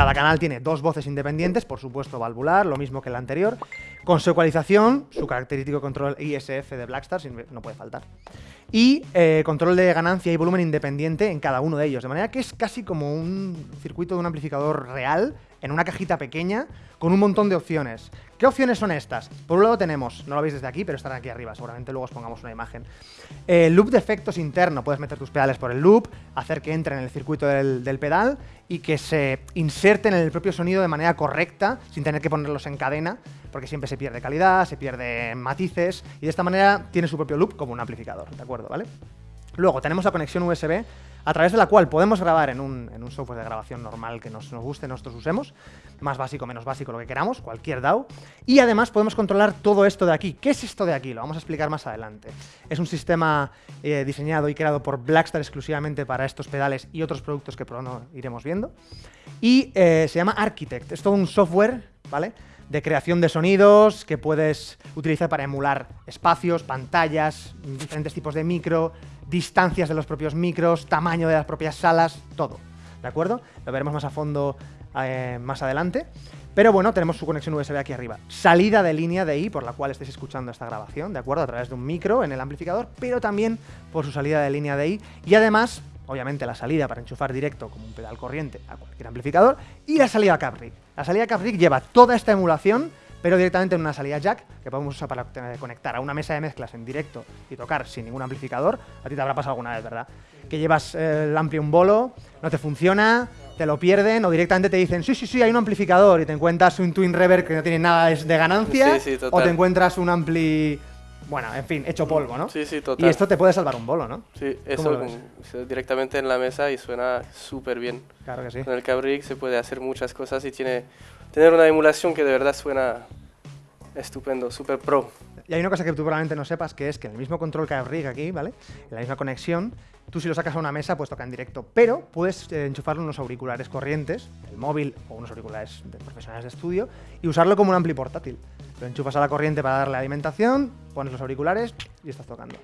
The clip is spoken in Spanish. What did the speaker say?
Cada canal tiene dos voces independientes, por supuesto valvular, lo mismo que el anterior, con su ecualización, su característico control ISF de Blackstar, no puede faltar, y eh, control de ganancia y volumen independiente en cada uno de ellos, de manera que es casi como un circuito de un amplificador real en una cajita pequeña con un montón de opciones. ¿Qué opciones son estas? Por un lado tenemos, no lo veis desde aquí, pero están aquí arriba, seguramente luego os pongamos una imagen. El loop de efectos interno, puedes meter tus pedales por el loop, hacer que entren en el circuito del, del pedal y que se inserten en el propio sonido de manera correcta, sin tener que ponerlos en cadena, porque siempre se pierde calidad, se pierde matices, y de esta manera tiene su propio loop como un amplificador, ¿de acuerdo? ¿Vale? Luego tenemos la conexión USB a través de la cual podemos grabar en un, software de grabación normal que nos, guste, nosotros usemos, más básico, menos básico, lo que queramos, cualquier DAW, y además podemos controlar todo esto de aquí. ¿Qué es esto de aquí? Lo vamos a explicar más adelante. Es un sistema eh, diseñado y creado por Blackstar exclusivamente para estos pedales y otros productos que pronto iremos viendo, y eh, se llama Architect. Es todo un software, ¿vale?, de creación de sonidos que puedes utilizar para emular espacios, pantallas, diferentes tipos de micro, distancias de los propios micros, tamaño de las propias salas, todo. ¿De acuerdo? Lo veremos más a fondo eh, más adelante. Pero bueno, tenemos su conexión USB aquí arriba. Salida de línea de I, por la cual estáis escuchando esta grabación, ¿de acuerdo? A través de un micro en el amplificador, pero también por su salida de línea de I. Y además, obviamente, la salida para enchufar directo como un pedal corriente a cualquier amplificador. Y la salida Caprig. La salida Caprig lleva toda esta emulación pero directamente en una salida jack que podemos usar para conectar a una mesa de mezclas en directo y tocar sin ningún amplificador. A ti te habrá pasado alguna vez, ¿verdad? Que llevas el ampli un bolo, no te funciona, te lo pierden o directamente te dicen sí, sí, sí, hay un amplificador y te encuentras un Twin Reverb que no tiene nada de ganancia o te encuentras un ampli bueno, en fin, hecho polvo, ¿no? Sí, sí, total. Y esto te puede salvar un bolo, ¿no? Sí, eso directamente en la mesa y suena súper bien. Claro que sí. Con el Cabrig se puede hacer muchas cosas y tiene tener una emulación que de verdad suena estupendo, súper pro. Y hay una cosa que tú probablemente no sepas, que es que el mismo control rig aquí, ¿vale? En la misma conexión, tú si lo sacas a una mesa, pues toca en directo, pero puedes eh, enchufarle unos auriculares corrientes, el móvil o unos auriculares de profesionales de estudio, y usarlo como un ampli portátil. Lo enchufas a la corriente para darle alimentación, pones los auriculares y estás tocando.